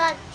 got